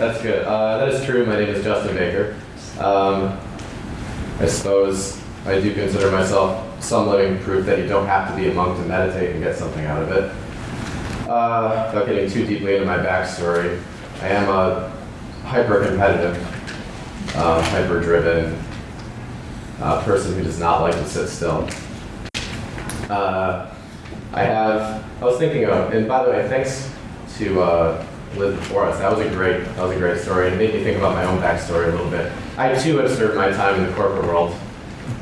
That's good. Uh, that is true. My name is Justin Baker. Um, I suppose I do consider myself some living proof that you don't have to be a monk to meditate and get something out of it. Uh, without getting too deeply into my backstory, I am a hyper-competitive, uh, hyper-driven uh, person who does not like to sit still. Uh, I have, I was thinking of, and by the way, thanks to Liz before us. That was a great, that was a great story, and it made me think about my own backstory a little bit. I too have served my time in the corporate world,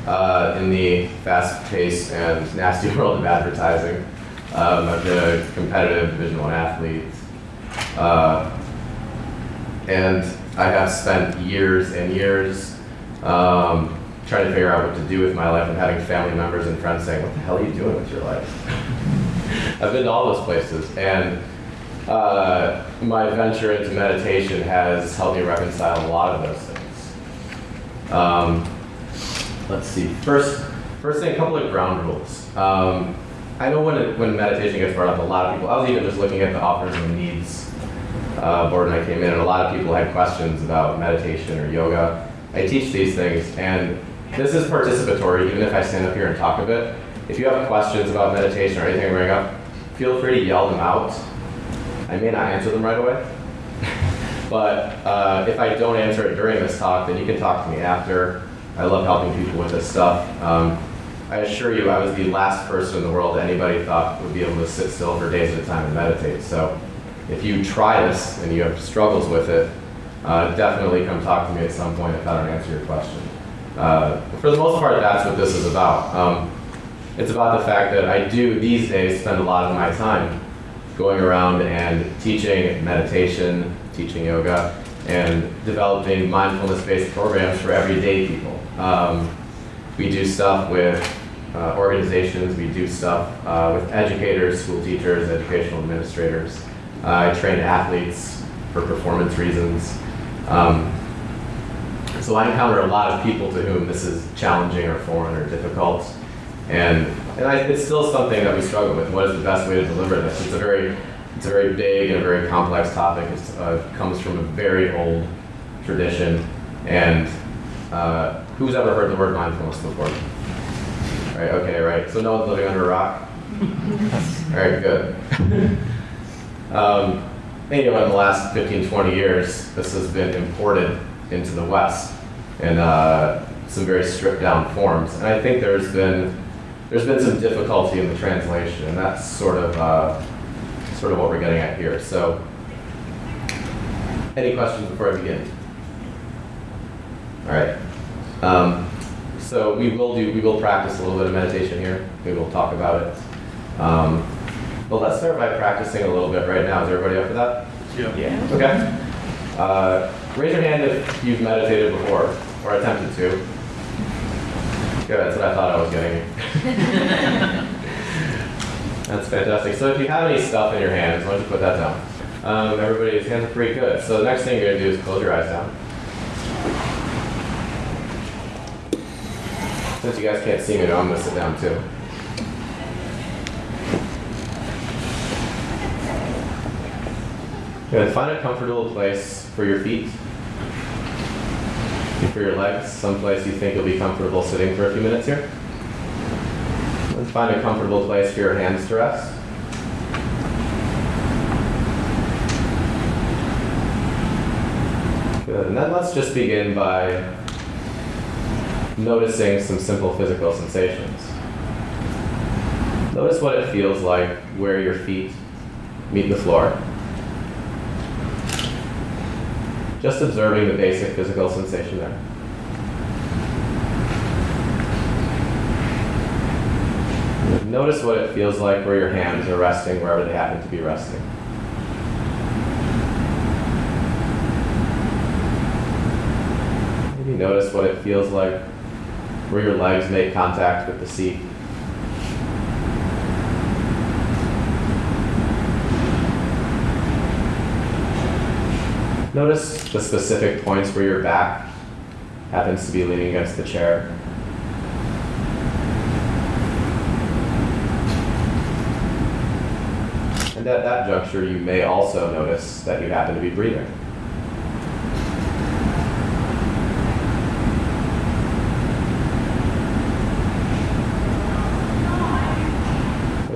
uh, in the fast-paced and nasty world of advertising. Um, I've been a competitive Division One athlete, uh, and I have spent years and years um, trying to figure out what to do with my life and having family members and friends saying, "What the hell are you doing with your life?" I've been to all those places, and uh, my venture into meditation has helped me reconcile a lot of those things. Um, let's see. First, first thing, a couple of ground rules. Um, I know when it, when meditation gets brought up, a lot of people. I was even just looking at the offers and needs uh, board when I came in, and a lot of people had questions about meditation or yoga. I teach these things, and this is participatory. Even if I stand up here and talk a bit, if you have questions about meditation or anything I bring up, feel free to yell them out. I may not answer them right away, but uh, if I don't answer it during this talk, then you can talk to me after. I love helping people with this stuff. Um, I assure you, I was the last person in the world anybody thought would be able to sit still for days at a time and meditate. So if you try this and you have struggles with it, uh, definitely come talk to me at some point if I don't answer your question. Uh, for the most part, that's what this is about. Um, it's about the fact that I do these days spend a lot of my time going around and teaching meditation, teaching yoga, and developing mindfulness-based programs for everyday people. Um, we do stuff with uh, organizations, we do stuff uh, with educators, school teachers, educational administrators. Uh, I train athletes for performance reasons. Um, so I encounter a lot of people to whom this is challenging or foreign or difficult. And, and I, it's still something that we struggle with. What is the best way to deliver this? It's a very, it's a very big and a very complex topic. It uh, comes from a very old tradition. And uh, who's ever heard the word mindfulness before? Right, okay, right. So no one's living under a rock? All right, good. um, anyway, in the last 15, 20 years, this has been imported into the West in uh, some very stripped down forms. And I think there's been there's been some difficulty in the translation, and that's sort of uh, sort of what we're getting at here. So, any questions before I begin? All right. Um, so we will do we will practice a little bit of meditation here. We will talk about it. Um, but let's start by practicing a little bit right now. Is everybody up for that? Yeah. Yeah. Okay. Uh, raise your hand if you've meditated before or attempted to. Good, that's what I thought I was getting. that's fantastic. So if you have any stuff in your hands, why don't you put that down? Um, everybody's hands are pretty good. So the next thing you're gonna do is close your eyes down. Since you guys can't see me, I'm gonna sit down too. Good. Find a comfortable place for your feet and for your legs, someplace you think you'll be comfortable sitting for a few minutes here. And find a comfortable place for your hands to rest. Good. And then let's just begin by noticing some simple physical sensations. Notice what it feels like where your feet meet the floor. Just observing the basic physical sensation there. Notice what it feels like where your hands are resting wherever they happen to be resting. Maybe notice what it feels like where your legs make contact with the seat. Notice the specific points where your back happens to be leaning against the chair. at that juncture, you may also notice that you happen to be breathing.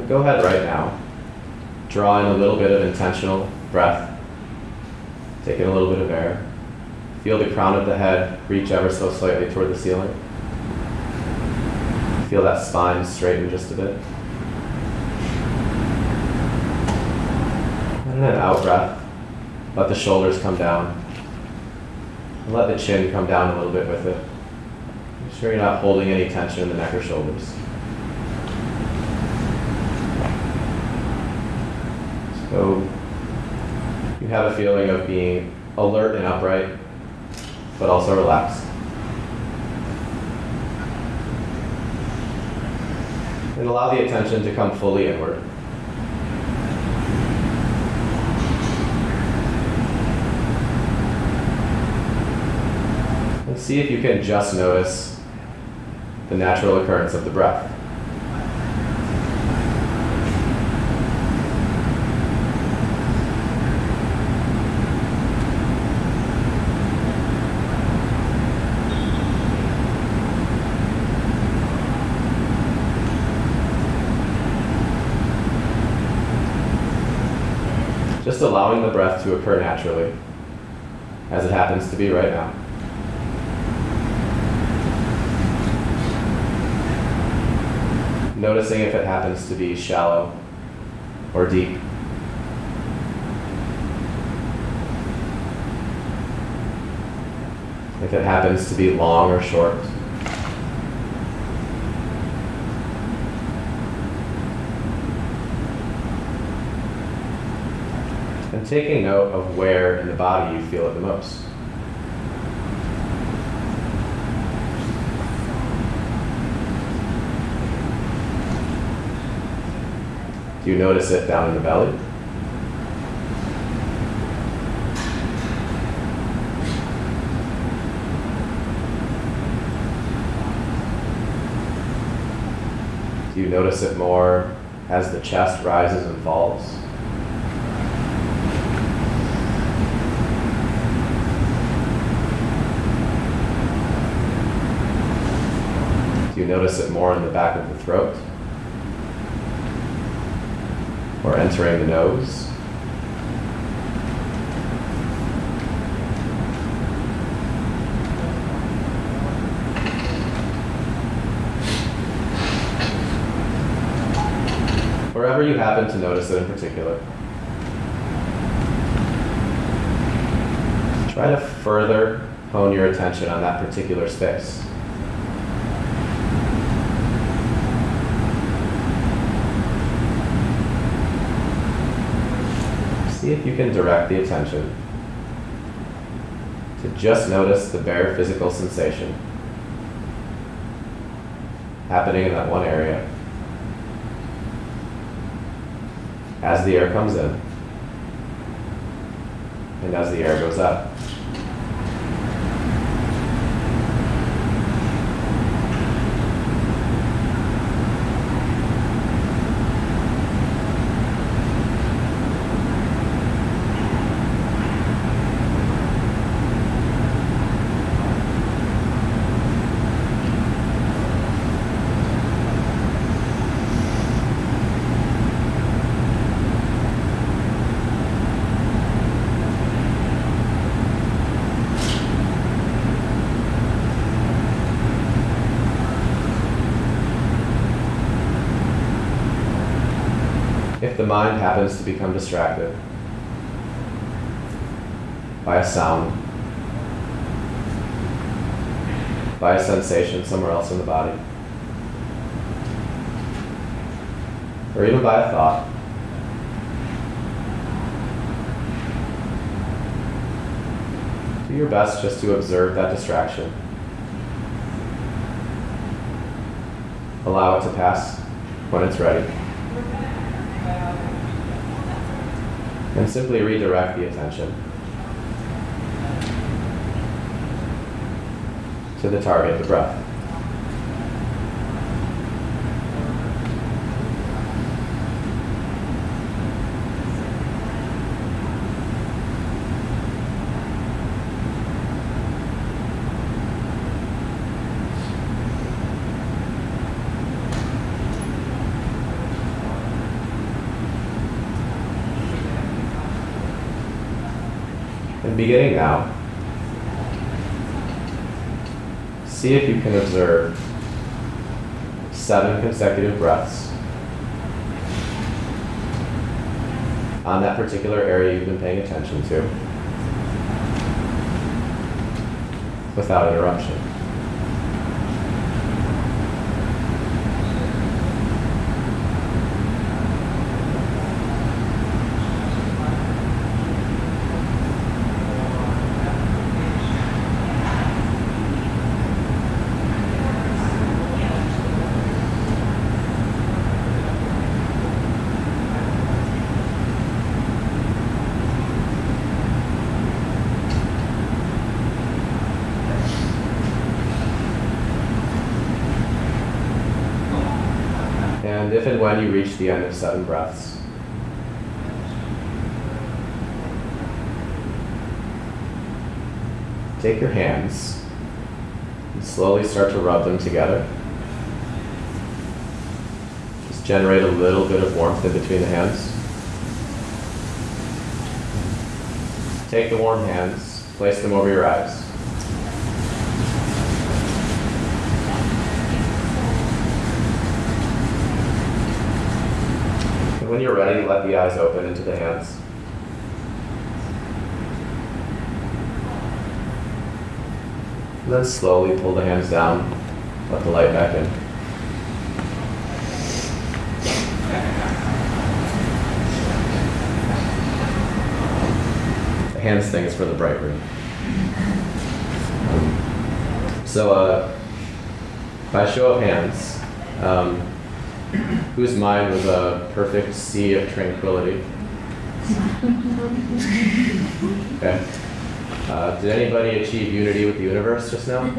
Go ahead right now. Draw in a little bit of intentional breath. Take in a little bit of air. Feel the crown of the head reach ever so slightly toward the ceiling. Feel that spine straighten just a bit. And out breath. Let the shoulders come down. And let the chin come down a little bit with it. Make sure you're not holding any tension in the neck or shoulders. So you have a feeling of being alert and upright, but also relaxed. And allow the attention to come fully inward. And see if you can just notice the natural occurrence of the breath. Just allowing the breath to occur naturally, as it happens to be right now. Noticing if it happens to be shallow or deep. If it happens to be long or short. and taking note of where in the body you feel it the most. Do you notice it down in the belly? Do you notice it more as the chest rises and falls? Do you notice it more in the back of the throat? Or entering the nose? Wherever you happen to notice it in particular. Try to further hone your attention on that particular space. see if you can direct the attention to just notice the bare physical sensation happening in that one area as the air comes in and as the air goes out. Mind happens to become distracted by a sound, by a sensation somewhere else in the body, or even by a thought, do your best just to observe that distraction. Allow it to pass when it's ready. And simply redirect the attention to the target, the breath. Beginning now, see if you can observe seven consecutive breaths on that particular area you've been paying attention to without interruption. And if and when you reach the end of seven breaths, take your hands and slowly start to rub them together. Just generate a little bit of warmth in between the hands. Take the warm hands, place them over your eyes. And when you're ready, let the eyes open into the hands. And then slowly pull the hands down, let the light back in. The hands thing is for the bright room. So, uh, by show of hands, um, whose mind was a perfect sea of tranquility? Okay. Uh, did anybody achieve unity with the universe just now?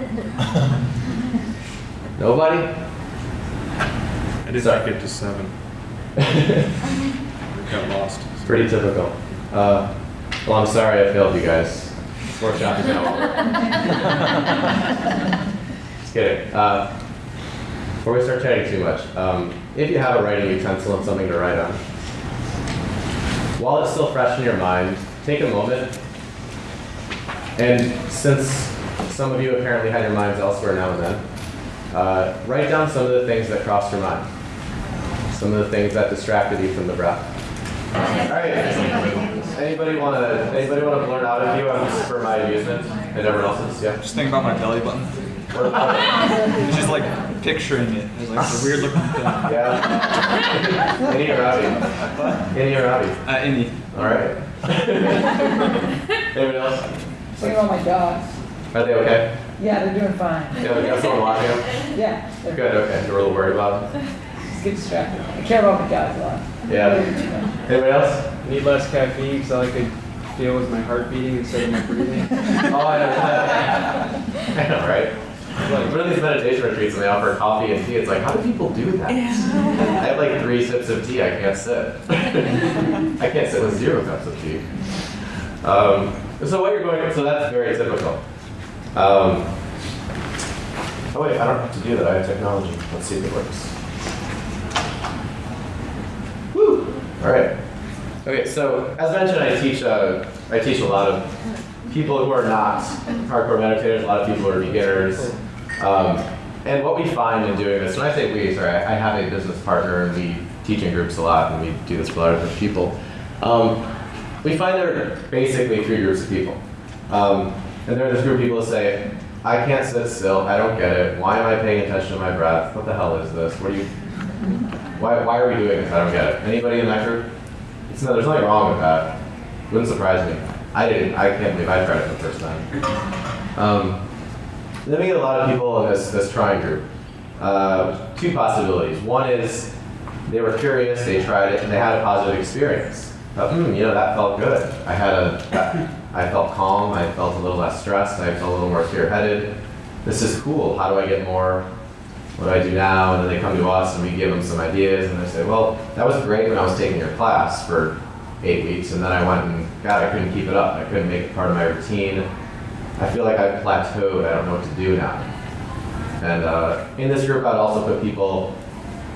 Nobody? I didn't Sorry. make it to seven. I got lost. Pretty typical. Uh, well, I'm sorry I failed you guys. This workshop is now over. Just kidding. Uh, before we start chatting too much, um, if you have a writing utensil and something to write on, while it's still fresh in your mind, take a moment. And since some of you apparently had your minds elsewhere now and then, uh, write down some of the things that crossed your mind, some of the things that distracted you from the breath. All right. Anybody want to? Anybody want to blurt out a few for my amusement and everyone else's? Yeah. Just think about my belly button. Or- It's just like picturing it. It's like a weird looking thing. yeah. Any or outie? Any or outie? Uh, any. All right. Anybody else? Think about my dogs. Are they okay? Yeah, they're doing fine. Yeah, we got someone watching them. Yeah, they're Good. Okay. You're a little worried about them. Just get distracted. I care about my dogs a lot. Yeah. They do too much. Anybody else? Need less caffeine so I could feel with my heart beating instead of my breathing. Oh, I know. I know, right? Like, are these meditation retreats and they offer coffee and tea? It's like, how do people do that? I have like three sips of tea. I can't sit. I can't sit with zero cups of tea. Um, so what you're going, so that's very typical. Um, oh wait, I don't have to do that. I have technology. Let's see if it works. Woo! All right. Okay, so as mentioned, I teach. Uh, I teach a lot of people who are not hardcore meditators. A lot of people who are beginners. Um, and what we find in doing this, when I say we, sorry, I I have a business partner, and we teach in groups a lot, and we do this for a lot of different people. Um, we find there are basically three groups of people. Um, and there are this group of people that say, I can't sit still, I don't get it, why am I paying attention to my breath? What the hell is this? What are you, why, why are we doing this? I don't get it. Anybody in that group? It's no, there's nothing wrong with that. Wouldn't surprise me. I didn't, I can't believe I tried it the first time. Um, then we get a lot of people in this, this trying group. Uh, two possibilities. One is they were curious, they tried it, and they had a positive experience. Thought, hmm, you know, that felt good. I had a, I felt calm, I felt a little less stressed, I felt a little more clear-headed. This is cool. How do I get more? What do I do now? And then they come to us and we give them some ideas, and they say, well, that was great when I was taking your class for eight weeks, and then I went and, God, I couldn't keep it up. I couldn't make it part of my routine. I feel like I've plateaued. I don't know what to do now. And uh, in this group, I'd also put people,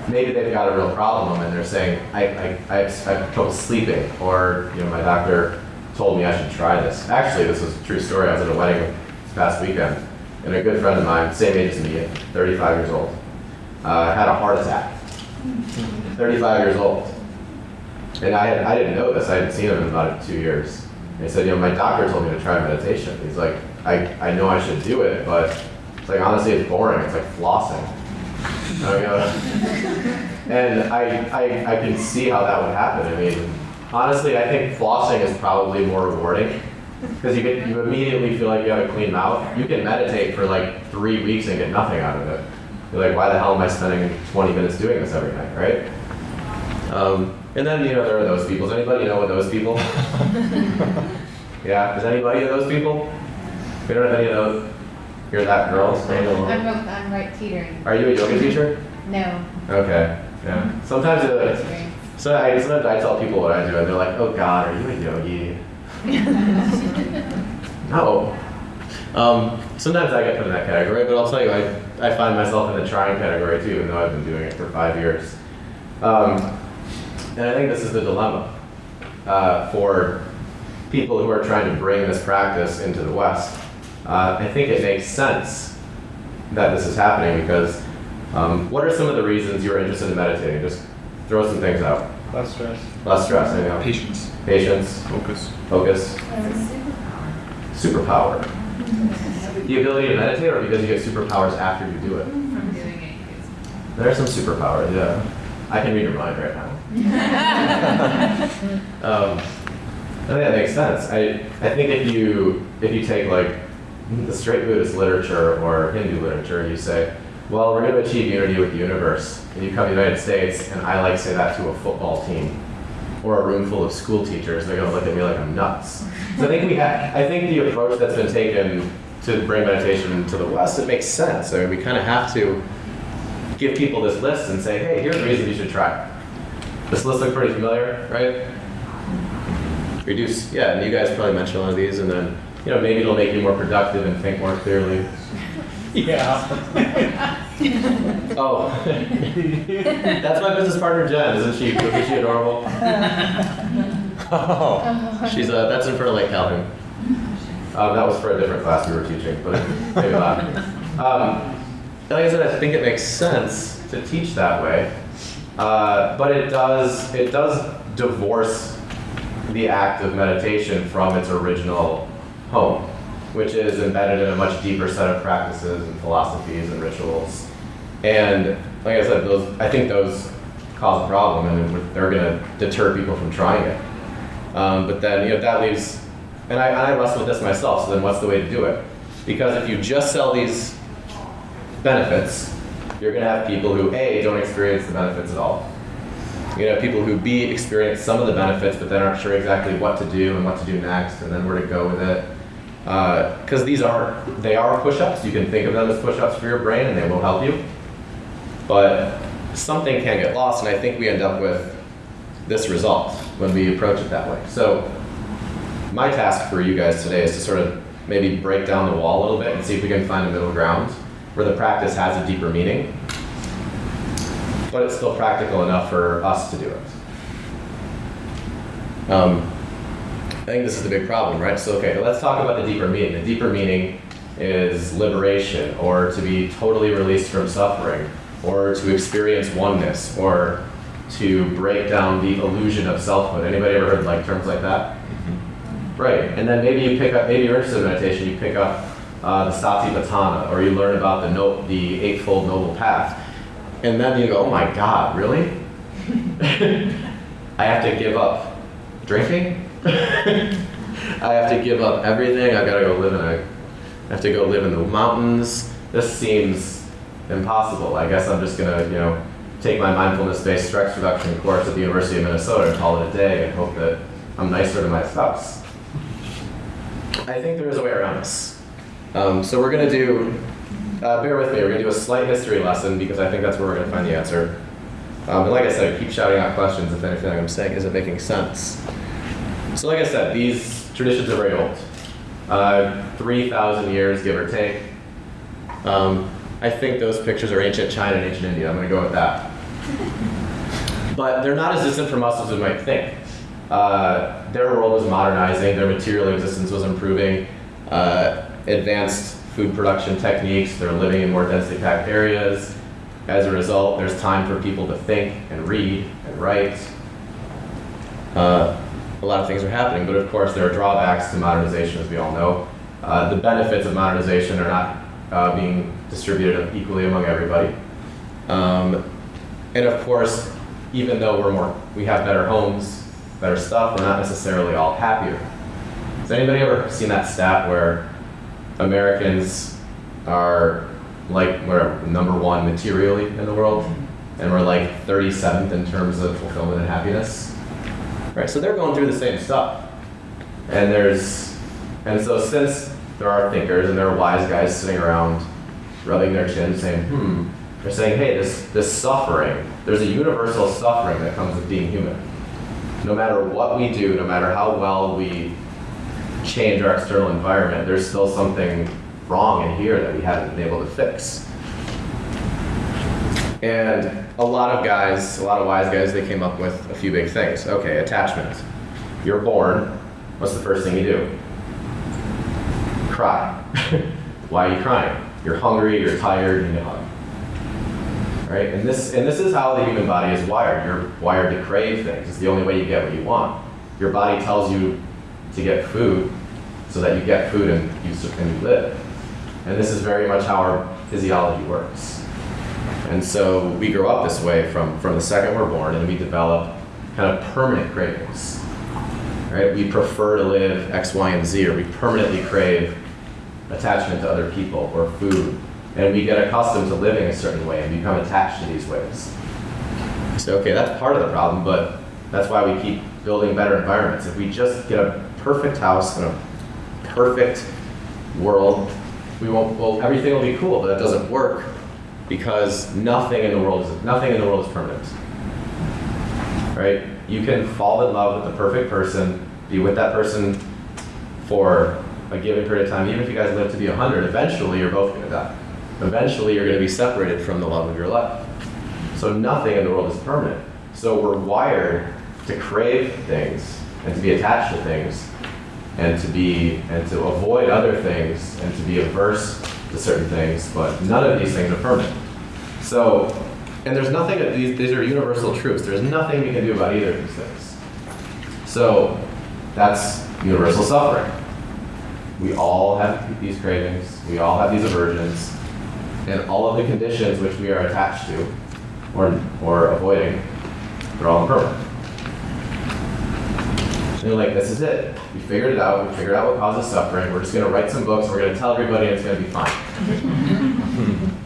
maybe they've got a real problem and they're saying, I, I, I, have, I have trouble sleeping, or you know, my doctor told me I should try this. Actually, this was a true story. I was at a wedding this past weekend, and a good friend of mine, same age as me, 35 years old, uh, had a heart attack. 35 years old. And I, I didn't know this. I hadn't seen him in about two years. And he said, you know, my doctor told me to try meditation. He's like, I, I know I should do it, but it's like, honestly, it's boring. It's like flossing. I go, and I, I, I can see how that would happen. I mean, honestly, I think flossing is probably more rewarding because you you immediately feel like you have a clean mouth. You can meditate for like three weeks and get nothing out of it. You're like, why the hell am I spending 20 minutes doing this every night, right? Um, and then you know there are those people. Does anybody know what those people? yeah. is anybody of those people? We don't have any of those. You're that girl. I'm, I'm right teetering. Are you a yoga teacher? No. Okay. Yeah. Sometimes it, so I sometimes I tell people what I do and they're like, "Oh God, are you a yogi?" no. Um, sometimes I get put in that category, but I'll tell you, I, I find myself in the trying category too, even though I've been doing it for five years. Um, and I think this is the dilemma uh, for people who are trying to bring this practice into the West. Uh, I think it makes sense that this is happening because um, what are some of the reasons you're interested in meditating? Just throw some things out. Less stress. Less stress, you know. Patience, Patience, focus. focus, superpower. The ability to meditate, or because you get superpowers after you do it? From doing it. There are some superpowers, yeah. I can read your mind right now. um, I think that makes sense. I, I think if you if you take like the straight Buddhist literature or Hindu literature, you say, well, we're going to achieve unity with the universe, and you come to the United States, and I like say that to a football team or a room full of school teachers, they're going to look at me like I'm nuts. So I think we have, I think the approach that's been taken to bring meditation to the West, it makes sense. I mean, we kind of have to give people this list and say, hey, here's the reason you should try. It. This list looks pretty familiar, right? Reduce, yeah, and you guys probably mentioned one of these, and then, you know, maybe it'll make you more productive and think more clearly. Yeah. Oh, that's my business partner Jen, isn't she? Isn't she adorable? She's uh, that's in front of Lake Calhoun. Um, that was for a different class we were teaching, but maybe not. Um, like I said, I think it makes sense to teach that way, uh, but it does it does divorce the act of meditation from its original home, which is embedded in a much deeper set of practices and philosophies and rituals. And like I said, those I think those cause a problem, and they're going to deter people from trying it. Um, but then you know that leaves, and I, and I wrestle with this myself. So then, what's the way to do it? Because if you just sell these benefits, you're going to have people who a don't experience the benefits at all. To have people who b experience some of the benefits, but then aren't sure exactly what to do and what to do next, and then where to go with it. Uh, because these are they are push-ups. You can think of them as push-ups for your brain, and they will help you. But something can get lost, and I think we end up with this result when we approach it that way. So my task for you guys today is to sort of maybe break down the wall a little bit and see if we can find a middle ground where the practice has a deeper meaning, but it's still practical enough for us to do it. Um, I think this is the big problem, right? So, okay, let's talk about the deeper meaning. The deeper meaning is liberation, or to be totally released from suffering, or to experience oneness, or to break down the illusion of selfhood. Anybody ever heard like terms like that? Right. And then maybe you pick up, maybe you're interested in meditation, you pick up uh, the Satipatthana, or you learn about the no, the Eightfold Noble Path, and then you go, oh my God, really? I have to give up drinking. I have to give up everything. I've got to go live in a. I have to go live in the mountains. This seems impossible. I guess I'm just gonna, you know, take my mindfulness-based stress reduction course at the University of Minnesota and call it a day and hope that I'm nicer to my spouse. I think there is a way around this. Um, so we're gonna do. Uh, bear with me. We're gonna do a slight history lesson because I think that's where we're gonna find the answer. Um, and like I said, keep shouting out questions if anything I'm saying isn't making sense. So like I said, these traditions are very old. Uh, 3,000 years, give or take. Um, I think those pictures are ancient China and ancient India. I'm going to go with that. But they're not as distant from us as we might think. uh, their world was modernizing, their material existence was improving, uh, advanced food production techniques, they're living in more densely packed areas. As a result, there's time for people to think and read and write. Uh, a lot of things are happening, but of course, there are drawbacks to modernization, as we all know. Uh, the benefits of modernization are not uh, being distributed equally among everybody. Um, and of course, even though we're more, we have better homes, better stuff, we're not necessarily all happier. Has anybody ever seen that stat where Americans are like we're number one materially in the world, and we're like 37th in terms of fulfillment and happiness? Right, so they're going through the same stuff. And there's, and so since there are thinkers and there are wise guys sitting around rubbing their chin saying, hmm, they're saying, hey, this, this suffering, there's a universal suffering that comes with being human. No matter what we do, no matter how well we change our external environment, there's still something wrong in here that we haven't been able to fix. And a lot of guys, a lot of wise guys, they came up with a few big things. Okay, attachment. You're born, what's the first thing you do? Cry. Why are you crying? You're hungry, you're tired, you need a hug. Right? And this and this is how the human body is wired. You're wired to crave things. It's the only way you get what you want. Your body tells you to get food so that you get food and you, and you live. And this is very much how our physiology works. And so we grow up this way from, from the second we're born, and we develop kind of permanent cravings. Right? We prefer to live X, Y, and Z, or we permanently crave attachment to other people or food. And we get accustomed to living a certain way and become attached to these ways. So, okay, that's part of the problem, but that's why we keep building better environments. If we just get a perfect house in a perfect world, we won't, well, everything will be cool, but it doesn't work because nothing in the world is, nothing in the world is permanent. Right? You can fall in love with the perfect person, be with that person for a given period of time, even if you guys live to be 100, eventually you're both going to die. Eventually you're going to be separated from the love of your life. So nothing in the world is permanent. So we're wired to crave things and to be attached to things and to be and to avoid other things and to be averse to certain things, but none of these things are permanent. So, and there's nothing these these are universal truths. There's nothing we can do about either of these things. So that's universal suffering. We all have these cravings, we all have these aversions, and all of the conditions which we are attached to or, or avoiding, they're all impermanent. And you're like, this is it. We figured it out. We figured out what causes suffering. We're just going to write some books. We're going to tell everybody and it's going to be fine.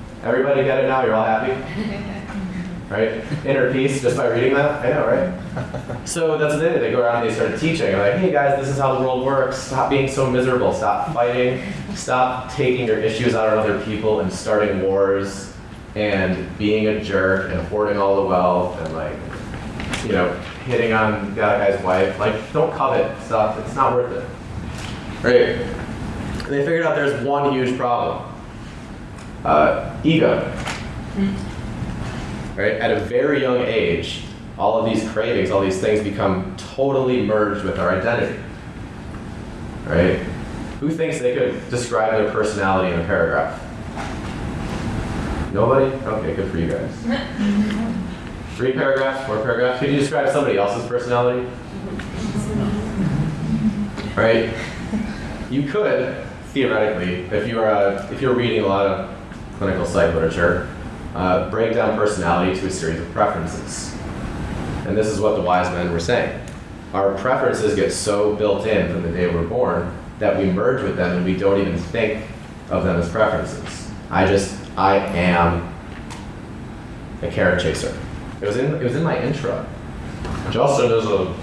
everybody get it now? You're all happy? Right? Inner peace just by reading that? I know, right? So that's what they did. They go around and they started teaching. They're like, hey guys, this is how the world works. Stop being so miserable. Stop fighting. Stop taking your issues out on other people and starting wars and being a jerk and hoarding all the wealth and like, you know, hitting on the other guy's wife. Like, don't covet stuff. It's not worth it. Right? And they figured out there's one huge problem. Uh, ego. Right? At a very young age, all of these cravings, all these things become totally merged with our identity. Right? Who thinks they could describe their personality in a paragraph? Nobody? Okay, good for you guys. Three paragraphs, four paragraphs. Could you describe somebody else's personality? Right? You could, theoretically, if you uh, if you're reading a lot of clinical psych literature, uh, break down personality to a series of preferences. And this is what the wise men were saying. Our preferences get so built in from the day we're born that we merge with them and we don't even think of them as preferences. I just, I am a carrot chaser. It was in, it was in my intro. Justin is a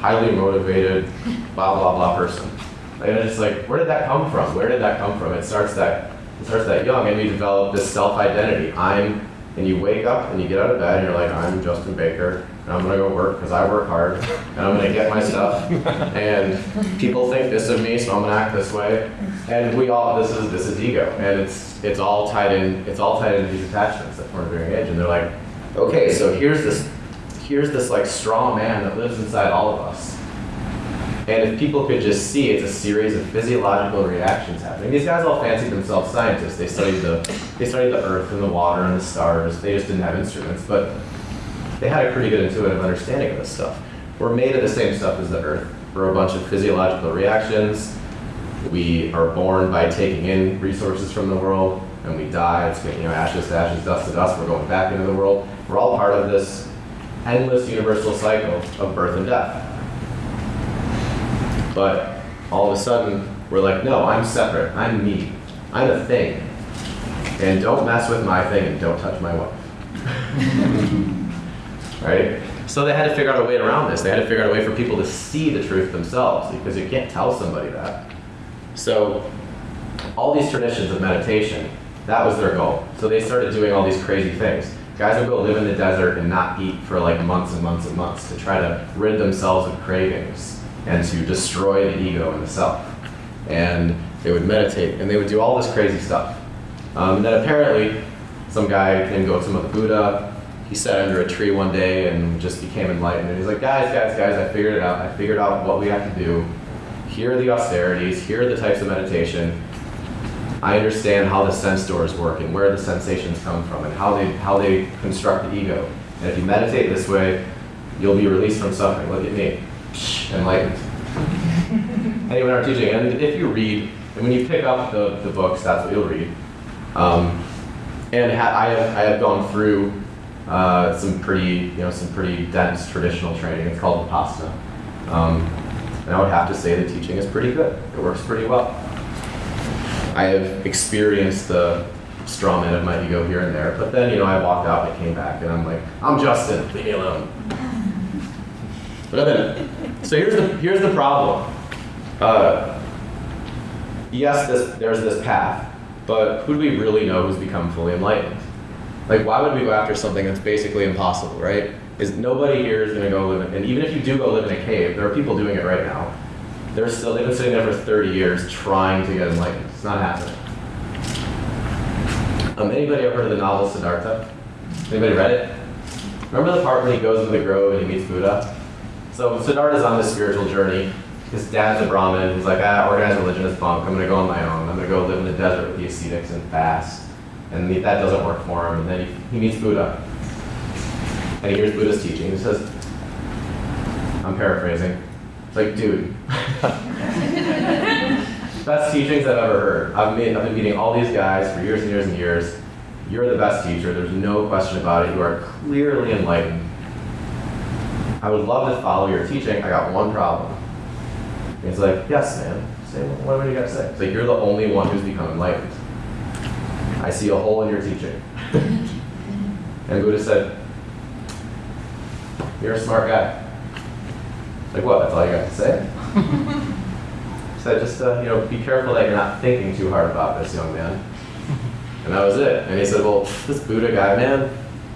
highly motivated, blah blah blah person. And it's like, where did that come from? Where did that come from? It starts that it starts that young, and we develop this self-identity. I'm, and you wake up and you get out of bed, and you're like, I'm Justin Baker, and I'm gonna go work because I work hard, and I'm gonna get my stuff, and people think this of me, so I'm gonna act this way. And we all, this is this is ego, and it's it's all tied in, it's all tied into these attachments that form a very age, and they're like, okay, so here's this here's this like strong man that lives inside all of us. And if people could just see, it's a series of physiological reactions happening. These guys all fancied themselves scientists. They studied the, they studied the earth and the water and the stars. They just didn't have instruments, but they had a pretty good intuitive understanding of this stuff. We're made of the same stuff as the earth. We're a bunch of physiological reactions. We are born by taking in resources from the world, and we die. It's you know ashes to ashes, dust to dust. We're going back into the world. We're all part of this endless universal cycle of birth and death. But all of a sudden, we're like, no, I'm separate. I'm me. I'm a thing. And don't mess with my thing and don't touch my wife. right? So they had to figure out a way around this. They had to figure out a way for people to see the truth themselves because you can't tell somebody that. So all these traditions of meditation, that was their goal. So they started doing all these crazy things. Guys would go live in the desert and not eat for like months and months and months to try to rid themselves of cravings and to destroy the ego and the self. And they would meditate and they would do all this crazy stuff. Um, and then apparently, some guy came Gautama the Buddha. He sat under a tree one day and just became enlightened. And he's like, guys, guys, guys, I figured it out. I figured out what we have to do. Here are the austerities. Here are the types of meditation. I understand how the sense doors work and where the sensations come from and how they how they construct the ego. And if you meditate this way, you'll be released from suffering. Look at me, enlightened. anyway, our teaching, and if you read, and when you pick up the, the books, that's what you'll read. Um, and ha- I have I have gone through uh, some pretty you know some pretty dense traditional training. It's called Vipassana. Um, and I would have to say the teaching is pretty good. It works pretty well. I have experienced the straw man of my ego here and there, but then, you know, I walked out and I came back and I'm like, I'm Justin, leave me alone. But then, so here's the, here's the problem. Uh, yes, this, there's this path, but who do we really know who's become fully enlightened? Like, why would we go after something that's basically impossible, right? Is nobody here is going to go live in, and even if you do go live in a cave, there are people doing it right now. They're still, they've been sitting there for 30 years trying to get enlightened. It's not happening. Um, anybody ever heard of the novel Siddhartha? Anybody read it? Remember the part when he goes into the grove and he meets Buddha? So Siddhartha's on this spiritual journey. His dad's a Brahmin. He's like, ah, organized religion is bunk. I'm going to go on my own. I'm going to go live in the desert with the ascetics and fast. And that doesn't work for him. And then he, he meets Buddha. And he hears Buddha's teaching. He says, I'm paraphrasing. It's like, dude, best teachings I've ever heard. I've, made, I've been meeting all these guys for years and years and years. You're the best teacher. There's no question about it. You are clearly enlightened. I would love to follow your teaching. I got one problem. And he's like, yes, man. Say, what do you got to say? It's like, you're the only one who's become enlightened. I see a hole in your teaching. and Buddha said, you're a smart guy. Like, what? That's all you got to say? said, just, uh, you know, be careful that you're not thinking too hard about this, young man. And that was it. And he said, well, this Buddha guy, man,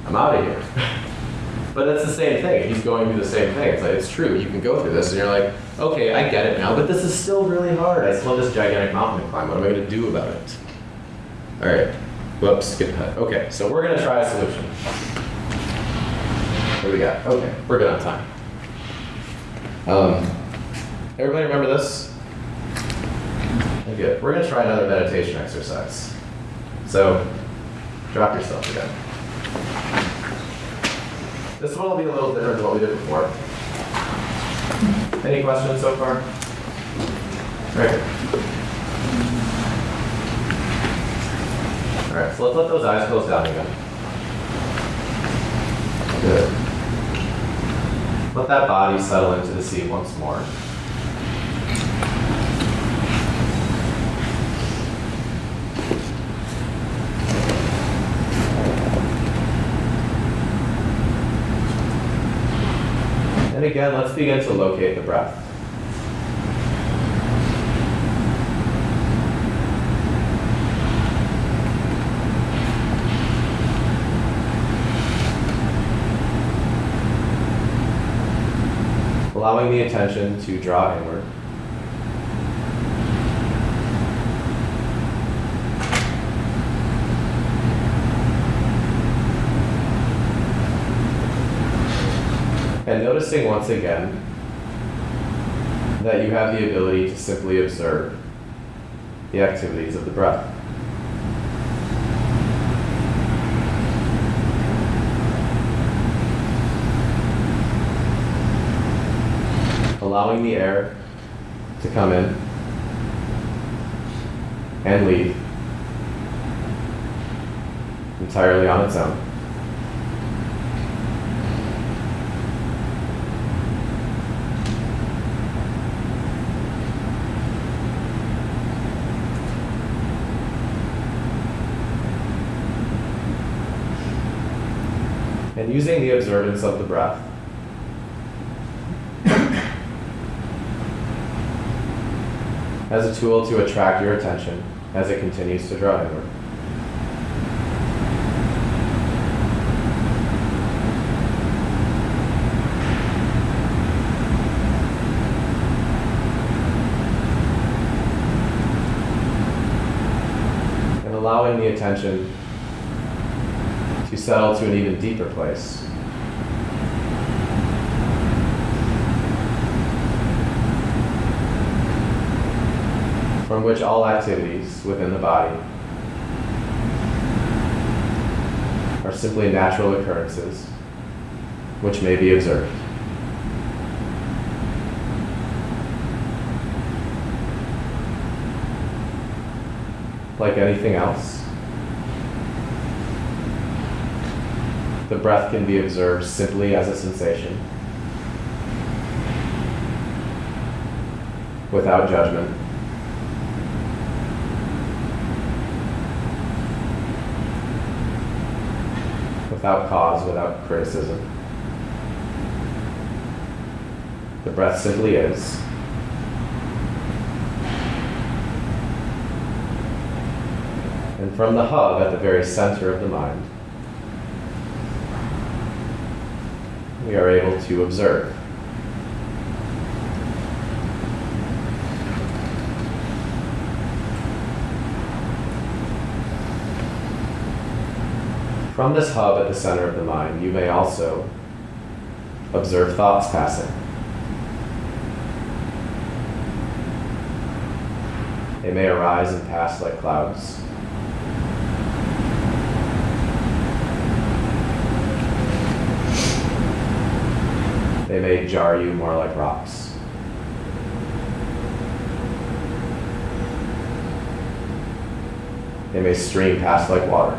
I'm out of here. but it's the same thing. He's going through the same thing. It's like, it's true. You can go through this. And you're like, okay, I get it now, but this is still really hard. I still have this gigantic mountain to climb. What am I going to do about it? All right. Whoops, skip ahead. Okay, so we're going to try a solution. What do we got? Okay, we're good on time. Um, everybody remember this? Good. We're going to try another meditation exercise. So, drop yourself again. This one will be a little different than what we did before. Any questions so far? Great. All right, so let's let those eyes close down again. Good. Let that body settle into the seat once more. And again, let's begin to locate the breath. Allowing the attention to draw inward. Noticing once again that you have the ability to simply observe the activities of the breath. Allowing the air to come in and leave entirely on its own. Using the observance of the breath as a tool to attract your attention as it continues to draw inward. And allowing the attention settle to an even deeper place. From which all activities within the body are simply natural occurrences which may be observed. Like anything else, the breath can be observed simply as a sensation, without judgment. Without cause, without criticism. The breath simply is. And from the hub at the very center of the mind, we are able to observe. From this hub at the center of the mind, you may also observe thoughts passing. They may arise and pass like clouds. They may jar you more like rocks. They may stream past like water.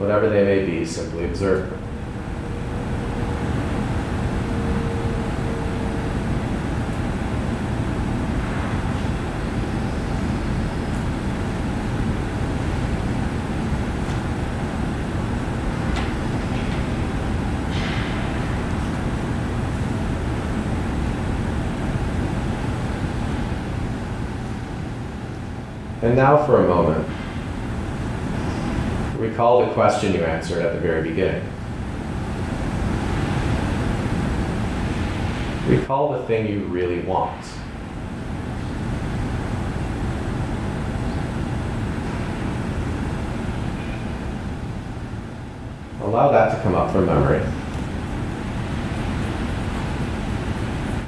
Whatever they may be, simply observe them. And now for a moment, recall the question you answered at the very beginning. Recall the thing you really want. Allow that to come up from memory.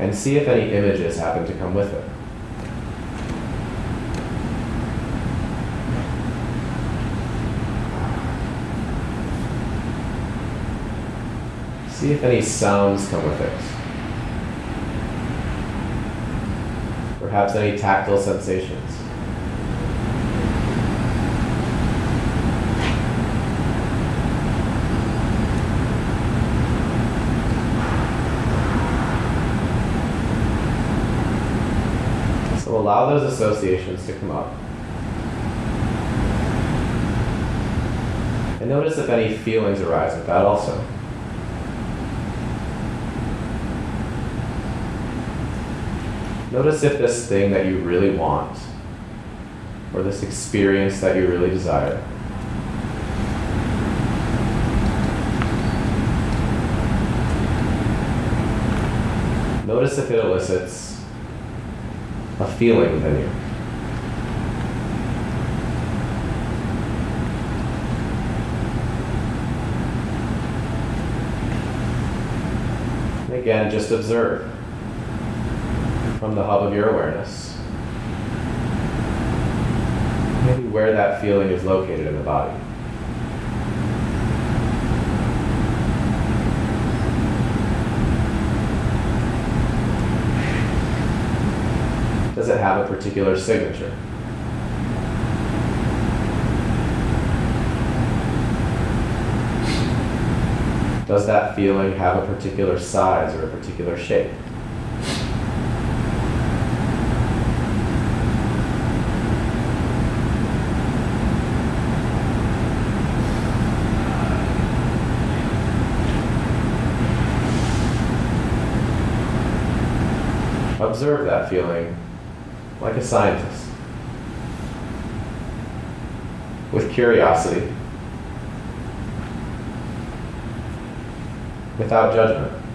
And see if any images happen to come with it. See if any sounds come with it. Perhaps any tactile sensations. So allow those associations to come up. And notice if any feelings arise with that also. Notice if this thing that you really want, or this experience that you really desire, notice if it elicits a feeling within you. again, just observe from the hub of your awareness. Maybe where that feeling is located in the body. Does it have a particular signature? Does that feeling have a particular size or a particular shape? Observe that feeling like a scientist with curiosity, without judgment.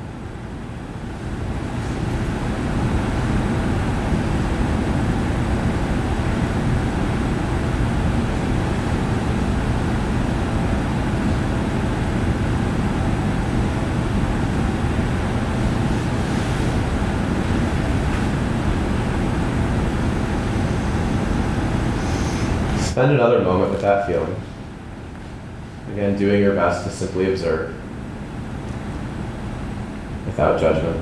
Spend another moment with that feeling. Again, doing your best to simply observe without judgment.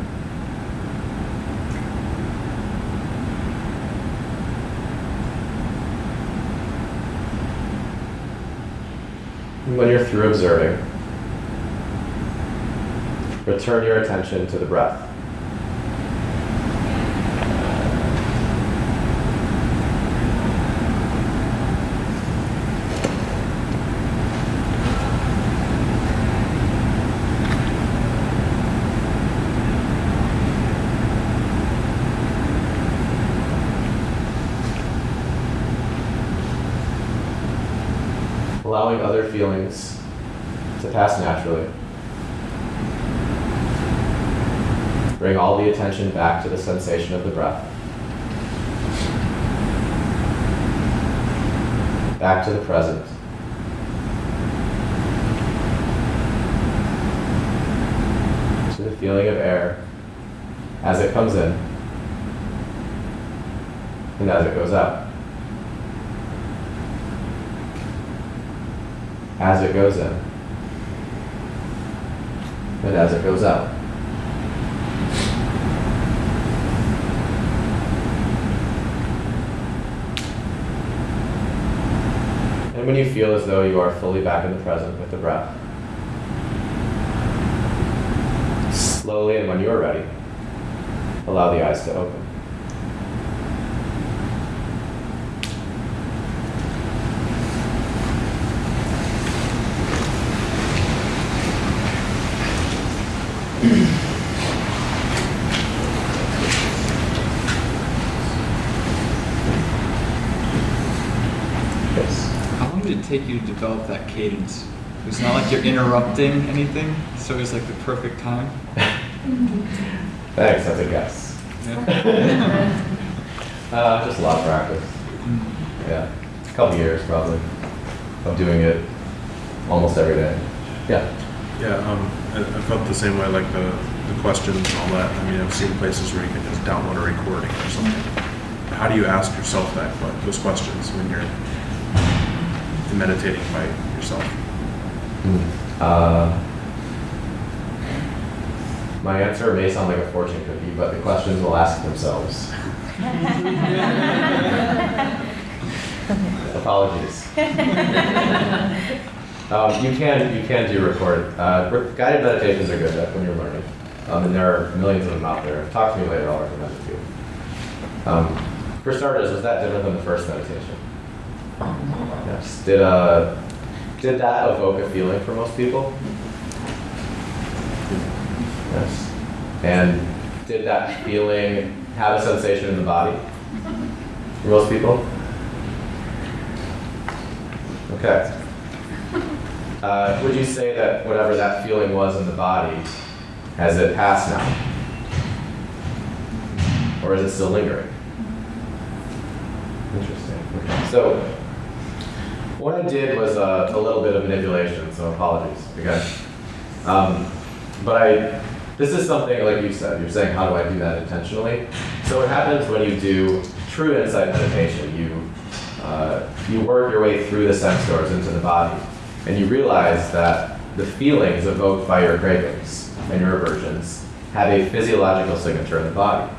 When you're through observing, return your attention to the breath. Allowing other feelings to pass naturally. Bring all the attention back to the sensation of the breath. Back to the present. To the feeling of air as it comes in and as it goes out. As it goes in and as it goes out. And when you feel as though you are fully back in the present with the breath, slowly and when you are ready, allow the eyes to open. Yes. How long did it take you to develop that cadence? It's not like you're interrupting anything, so it's like the perfect time. Thanks, that's a guess. Yeah. Uh, just a lot of practice. Mm. Yeah, a couple years probably of doing it almost every day. Yeah. Yeah, um, I, I felt the same way, like the, the questions and all that. I mean, I've seen places where you can just download a recording or something. How do you ask yourself that, que- those questions when you're meditating by yourself? Uh, my answer may sound like a fortune cookie, but the questions will ask themselves. Apologies. Um, you can you can do record. Uh, re- guided meditations are good when you're learning, um, and there are millions of them out there. Talk to me later. I'll recommend it to you. Um, for starters, was that different than the first meditation? Yes. Did uh, did that evoke a feeling for most people? Yes. And did that feeling have a sensation in the body for most people? Okay. Uh, would you say that whatever that feeling was in the body, has it passed now? Or is it still lingering? Interesting. Okay. So, what I did was uh, a little bit of manipulation, so apologies again. Um, but I this is something like you said. You're saying, how do I do that intentionally? So what happens when you do true insight meditation? You uh, you work your way through the six doors into the body, and you realize that the feelings evoked by your cravings and your aversions have a physiological signature in the body.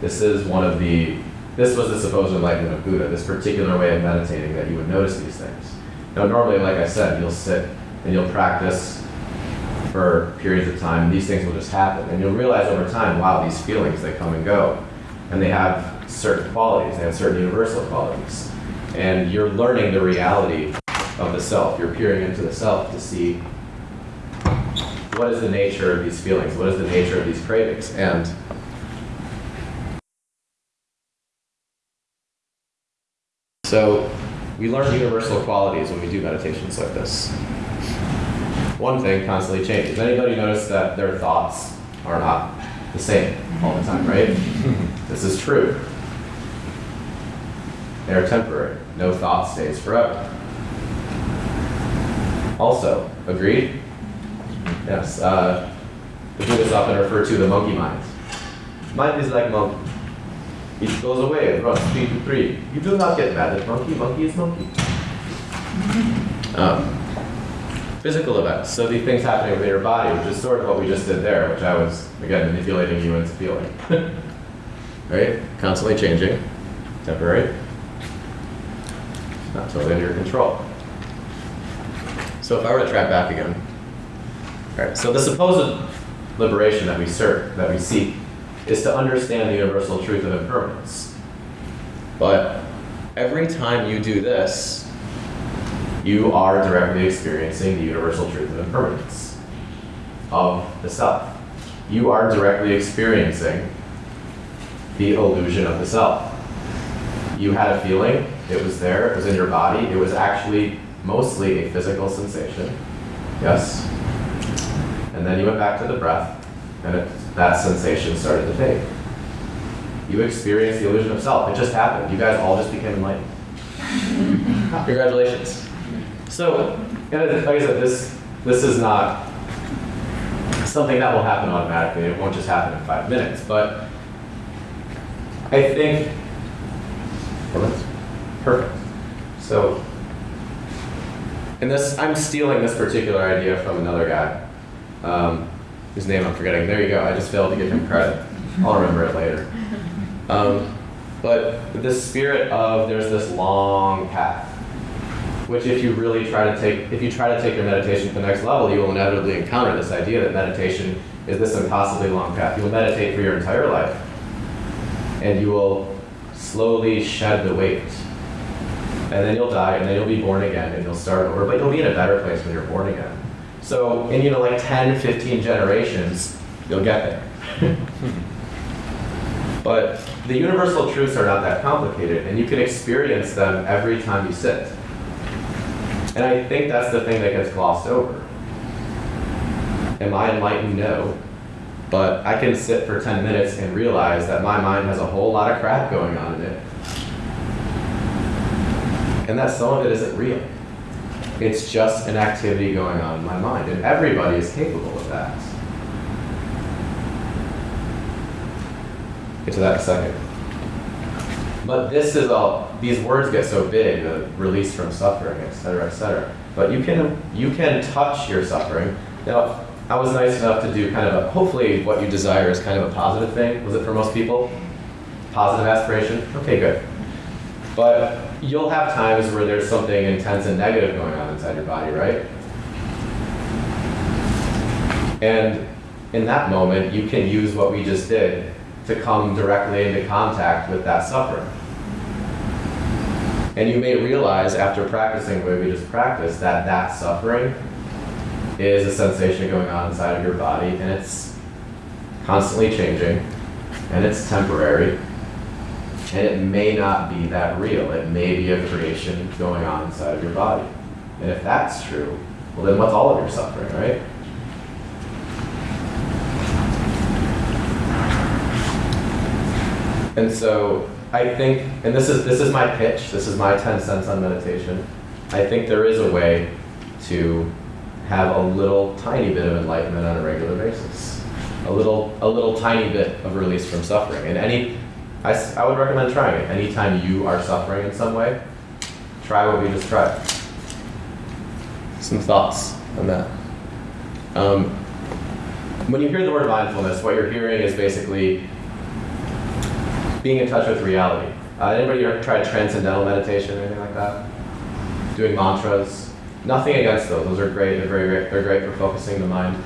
This is one of the this was the supposed enlightenment of Buddha, this particular way of meditating that you would notice these things. Now, normally, like I said, you'll sit and you'll practice for periods of time, and these things will just happen. And you'll realize over time, wow, these feelings, they come and go. And they have certain qualities, they have certain universal qualities. And you're learning the reality of the self. You're peering into the self to see what is the nature of these feelings, what is the nature of these cravings. And So we learn universal qualities when we do meditations like this. One thing constantly changes. Anybody notice that their thoughts are not the same all the time, right? this is true. They are temporary. No thought stays forever. Also, agreed? Yes. Uh, the Buddhists often refer to the monkey mind. Mind is like monkey. It goes away, it runs three to three. You do not get mad at monkey, monkey is monkey. Um, physical events, so the things happening within your body, which is sort of what we just did there, which I was, again, manipulating you into feeling. right? Constantly changing, temporary, not totally under your control. So if I were to track back again, all right, so the supposed liberation that we search, that we seek, is to understand the universal truth of impermanence. But every time you do this, you are directly experiencing the universal truth of impermanence of the self. You are directly experiencing the illusion of the self. You had a feeling, it was there, it was in your body, it was actually mostly a physical sensation. Yes? And then you went back to the breath, and it, that sensation started to fade. You experienced the illusion of self. It just happened. You guys all just became enlightened. Congratulations. So, like I said, this this is not something that will happen automatically. It won't just happen in five minutes. But I think well, that's perfect. So, in this, I'm stealing this particular idea from another guy. Um, whose name I'm forgetting. There you go. I just failed to give him credit. I'll remember it later. Um, but the spirit of there's this long path, which if you really try to take, if you try to take your meditation to the next level, you will inevitably encounter this idea that meditation is this impossibly long path. You will meditate for your entire life, and you will slowly shed the weight. And then you'll die, and then you'll be born again, and you'll start over, but you'll be in a better place when you're born again. So in, you know, like 10, 15 generations, you'll get there. but the universal truths are not that complicated, and you can experience them every time you sit. And I think that's the thing that gets glossed over. Am I enlightened? No. But I can sit for 10 minutes and realize that my mind has a whole lot of crap going on in it. And that some of it isn't real. It's just an activity going on in my mind, and everybody is capable of that. Get to that in a second. But this is all, these words get so big, the release from suffering, et cetera, et cetera. But you can, you can touch your suffering. Now, I was nice enough to do kind of a, hopefully what you desire is kind of a positive thing. Was it for most people? Positive aspiration? Okay, good. But you'll have times where there's something intense and negative going on inside your body, right? And in that moment, you can use what we just did to come directly into contact with that suffering. And you may realize after practicing the way we just practiced that that suffering is a sensation going on inside of your body and it's constantly changing and it's temporary and it may not be that real. It may be a creation going on inside of your body. And if that's true, well then what's all of your suffering, right? And so I think, and this is this is my pitch, this is my 10 cents on meditation. I think there is a way to have a little tiny bit of enlightenment on a regular basis. a little, a little tiny bit of release from suffering. And any, I, I would recommend trying it. Anytime you are suffering in some way, try what we just tried. Some thoughts on that. Um, when you hear the word mindfulness, what you're hearing is basically being in touch with reality. Uh, anybody ever tried transcendental meditation or anything like that? Doing mantras? Nothing against those. Those are great. They're very great. They're great for focusing the mind.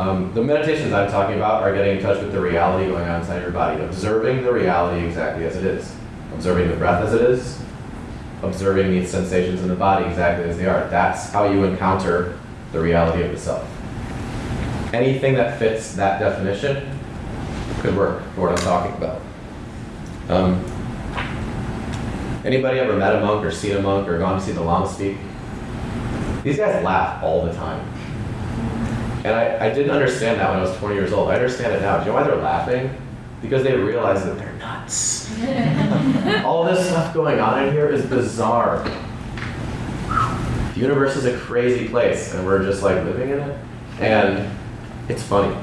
Um, the meditations I'm talking about are getting in touch with the reality going on inside your body, observing the reality exactly as it is, observing the breath as it is, observing the sensations in the body exactly as they are. That's how you encounter the reality of the self. Anything that fits that definition could work for what I'm talking about. Um, anybody ever met a monk or seen a monk or gone to see the Lama speak? These guys laugh all the time. And I, I didn't understand that when I was 20 years old. I understand it now. Do you know why they're laughing? Because they realize that they're nuts. all this stuff going on in here is bizarre. The universe is a crazy place, and we're just like living in it. And it's funny.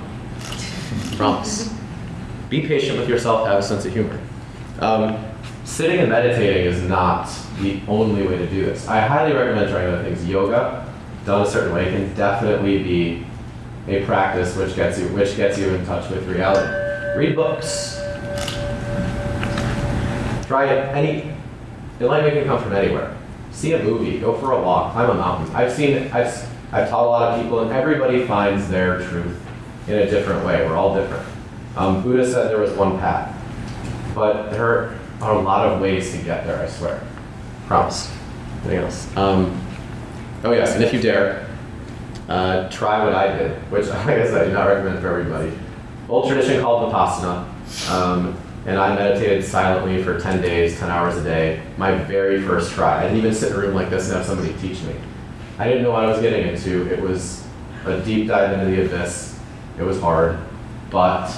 Promise. Be patient with yourself, have a sense of humor. Um, sitting and meditating is not the only way to do this. I highly recommend trying other things. Yoga, done a certain way, can definitely be a practice which gets you which gets you in touch with reality. Read books. Try it any enlightenment can come from anywhere. See a movie, go for a walk, climb a mountain. I've seen I've I've taught a lot of people and everybody finds their truth in a different way. We're all different. Um, Buddha said there was one path, but there are a lot of ways to get there. I swear. Promise. Anything else? Um, oh yes, and if you dare, uh, try what I did, which like I said, I do not recommend for everybody. Old tradition called Vipassana, um, and I meditated silently for 10 days, 10 hours a day. My very first try. I didn't even sit in a room like this and have somebody teach me. I didn't know what I was getting into. It was a deep dive into the abyss. It was hard, but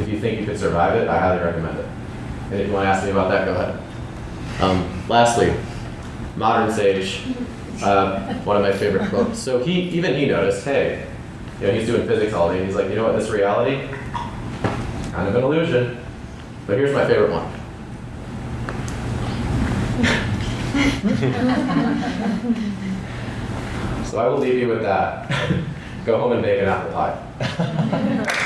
if you think you could survive it, I highly recommend it. And if you want to ask me about that, go ahead. Um, lastly, modern sage, uh, one of my favorite quotes. So he, even he noticed, hey, you know, he's doing physics all day, he's like, you know what, this reality, kind of an illusion. But here's my favorite one. so I will leave you with that. Go home and bake an apple pie.